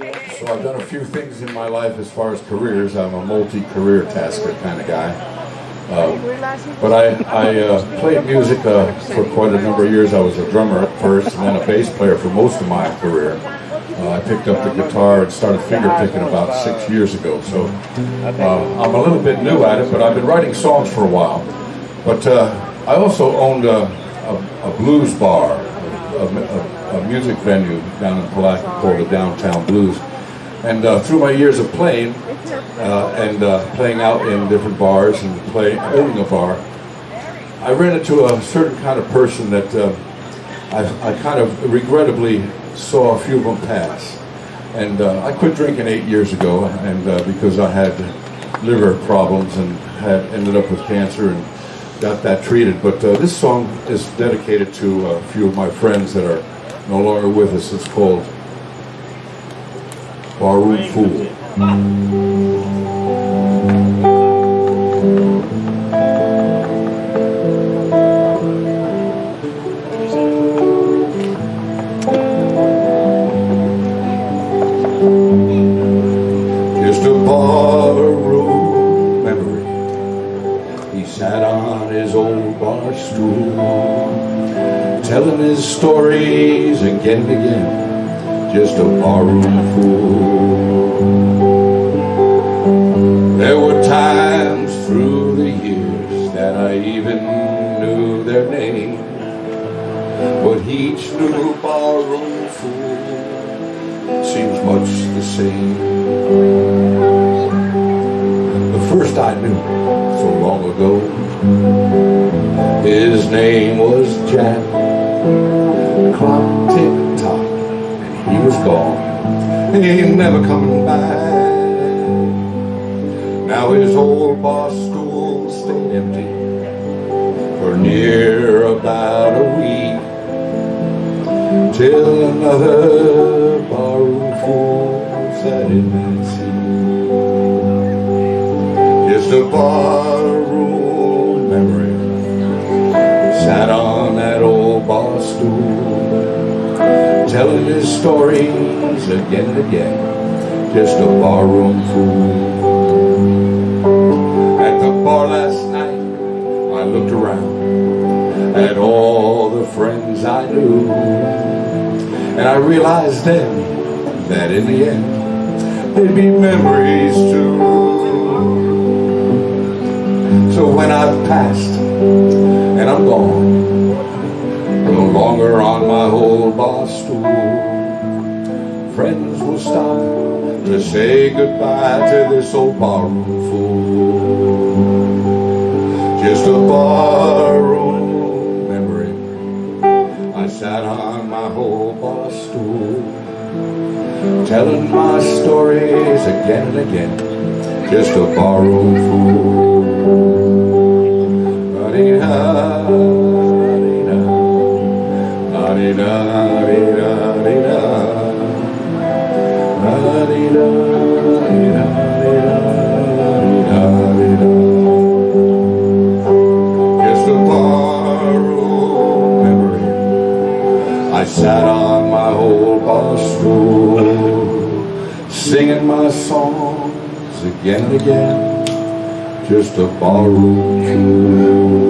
Yeah. So I've done a few things in my life as far as careers. I'm a multi-career tasker kind of guy. Uh, but I, I uh, played music uh, for quite a number of years. I was a drummer at first and then a bass player for most of my career. Uh, I picked up the guitar and started finger picking about six years ago. So uh, I'm a little bit new at it, but I've been writing songs for a while. But uh, I also owned a, a, a blues bar, a, a, a, music venue down in Palatka called the Downtown Blues. And uh, through my years of playing, uh, and uh, playing out in different bars and play, owning a bar, I ran into a certain kind of person that uh, I, I, kind of regrettably saw a few of them pass. And uh, I quit drinking eight years ago, and uh, because I had liver problems and had ended up with cancer and got that treated. But uh, this song is dedicated to a few of my friends that are no longer with us. It's called Barroom Fool. Sat on his old bar stool, telling his stories again and again. Just a barroom fool. There were times through the years that I even knew their name, but each new barroom fool seems much the same. The first I knew so long ago, his name was Jack. Clock tick tock, and he was gone. He ain't never coming back. Now his old bar stool stayed empty for near about a week till another barroom fool sat in that seat. A barroom memory sat on that old bar stool, telling his stories again and again. Just a barroom fool. At the bar last night, I looked around at all the friends I knew. And I realized then that in the end, they'd be memories too. So when I've passed and I'm gone, no longer on my old bar stool, friends will stop to say goodbye to this old barroom fool. Just a barroom memory. I sat on my old bar stool, telling my stories again and again. Just a barroom fool. Singing my songs again and again. Just barroom fool.